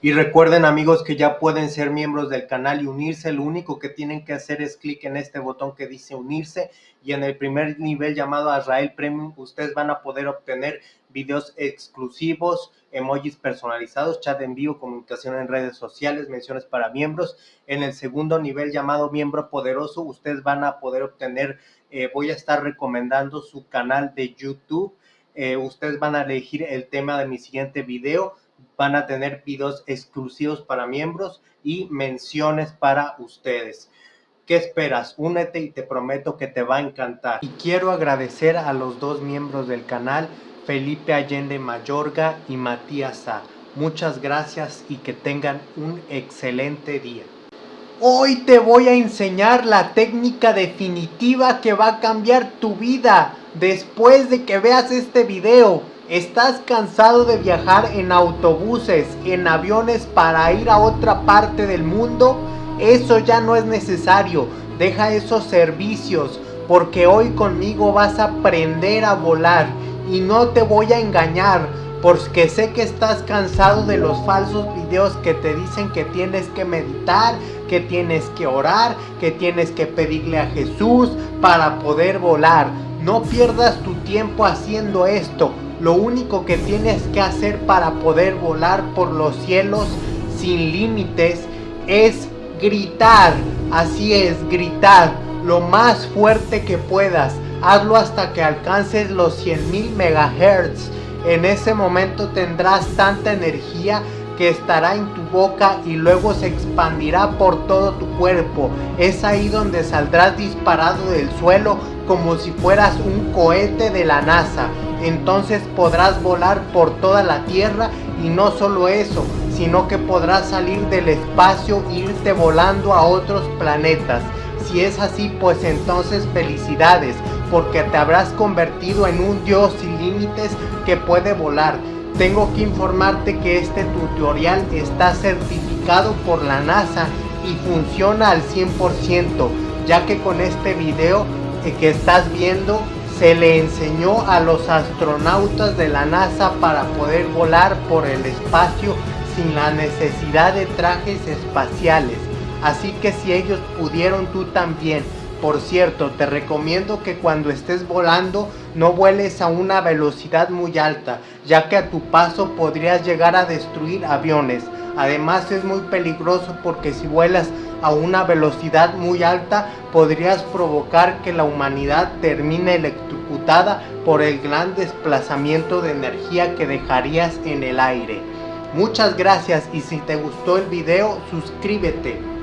Y recuerden amigos que ya pueden ser miembros del canal y unirse. Lo único que tienen que hacer es clic en este botón que dice unirse. Y en el primer nivel llamado Azrael Premium, ustedes van a poder obtener videos exclusivos, emojis personalizados, chat en vivo, comunicación en redes sociales, menciones para miembros. En el segundo nivel llamado miembro poderoso, ustedes van a poder obtener, eh, voy a estar recomendando su canal de YouTube. Eh, ustedes van a elegir el tema de mi siguiente video van a tener videos exclusivos para miembros y menciones para ustedes. ¿Qué esperas? Únete y te prometo que te va a encantar. Y quiero agradecer a los dos miembros del canal, Felipe Allende Mayorga y Matías A. Muchas gracias y que tengan un excelente día. Hoy te voy a enseñar la técnica definitiva que va a cambiar tu vida después de que veas este video. ¿Estás cansado de viajar en autobuses, en aviones para ir a otra parte del mundo? Eso ya no es necesario. Deja esos servicios porque hoy conmigo vas a aprender a volar y no te voy a engañar porque sé que estás cansado de los falsos videos que te dicen que tienes que meditar, que tienes que orar, que tienes que pedirle a Jesús para poder volar. No pierdas tu tiempo haciendo esto. Lo único que tienes que hacer para poder volar por los cielos sin límites es gritar. Así es, gritar lo más fuerte que puedas. Hazlo hasta que alcances los 100.000 megahertz. En ese momento tendrás tanta energía que estará en tu boca y luego se expandirá por todo tu cuerpo. Es ahí donde saldrás disparado del suelo como si fueras un cohete de la NASA. Entonces podrás volar por toda la Tierra y no solo eso, sino que podrás salir del espacio e irte volando a otros planetas. Si es así, pues entonces felicidades, porque te habrás convertido en un dios sin límites que puede volar tengo que informarte que este tutorial está certificado por la NASA y funciona al 100%, ya que con este video que estás viendo se le enseñó a los astronautas de la NASA para poder volar por el espacio sin la necesidad de trajes espaciales. Así que si ellos pudieron, tú también. Por cierto, te recomiendo que cuando estés volando no vueles a una velocidad muy alta, ya que a tu paso podrías llegar a destruir aviones. Además es muy peligroso porque si vuelas a una velocidad muy alta podrías provocar que la humanidad termine electrocutada por el gran desplazamiento de energía que dejarías en el aire. Muchas gracias y si te gustó el video suscríbete.